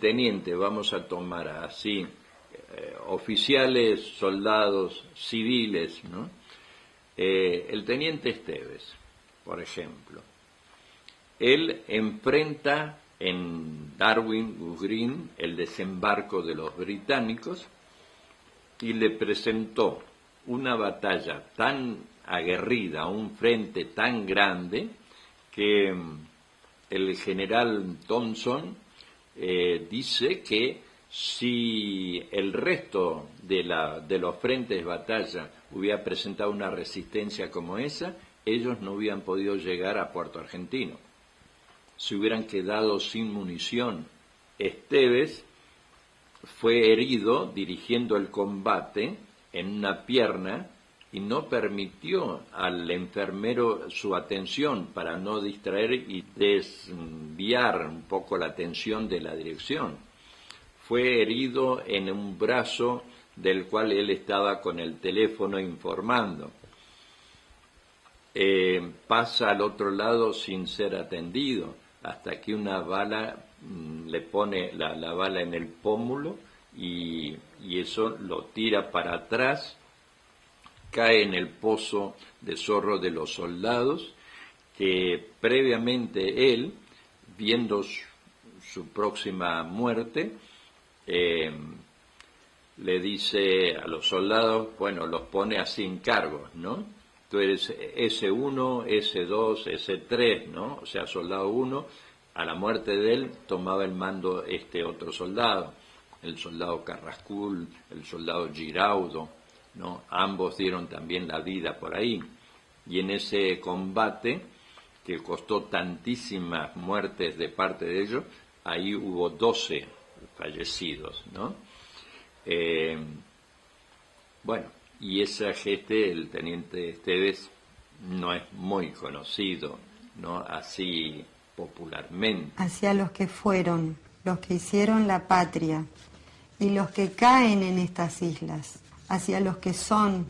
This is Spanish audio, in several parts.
teniente, vamos a tomar así, eh, oficiales, soldados, civiles, ¿no? Eh, el teniente Esteves, por ejemplo, él enfrenta en Darwin Green el desembarco de los británicos y le presentó una batalla tan aguerrida, un frente tan grande, que el general Thompson eh, dice que si el resto de, la, de los frentes de batalla hubiera presentado una resistencia como esa, ellos no hubieran podido llegar a Puerto Argentino. Se hubieran quedado sin munición. Esteves fue herido dirigiendo el combate en una pierna y no permitió al enfermero su atención para no distraer y desviar un poco la atención de la dirección. Fue herido en un brazo del cual él estaba con el teléfono informando. Eh, pasa al otro lado sin ser atendido, hasta que una bala mm, le pone la, bala en el pómulo y, y eso lo tira para atrás cae en el pozo de zorro de los soldados, que previamente él, viendo su, próxima muerte, eh, le dice a los soldados, bueno, los pone así en cargos, ¿no? Tú eres S1, S2, S3, ¿no? O sea, soldado 1, a la muerte de él tomaba el mando este otro soldado, el soldado Carrascul, el soldado Giraudo, ¿no? Ambos dieron también la vida por ahí. Y en ese combate, que costó tantísimas muertes de parte de ellos, ahí hubo 12 fallecidos, ¿no? Eh, bueno, y esa gente, el teniente Esteves, no es muy conocido, ¿no? Así popularmente. Hacia los que fueron, los que hicieron la patria y los que caen en estas islas hacia los que son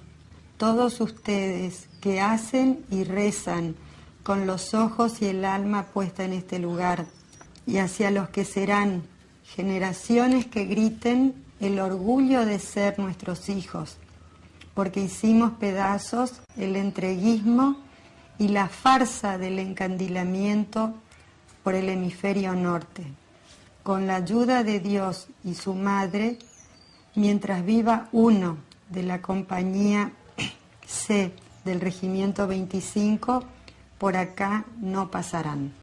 todos ustedes que hacen y rezan con los ojos y el alma puesta en este lugar, y hacia los que serán generaciones que griten el orgullo de ser nuestros hijos, porque hicimos pedazos el entreguismo y la farsa del encandilamiento por el hemisferio norte. Con la ayuda de Dios y su Madre, mientras viva uno de la compañía C del Regimiento 25, por acá no pasarán.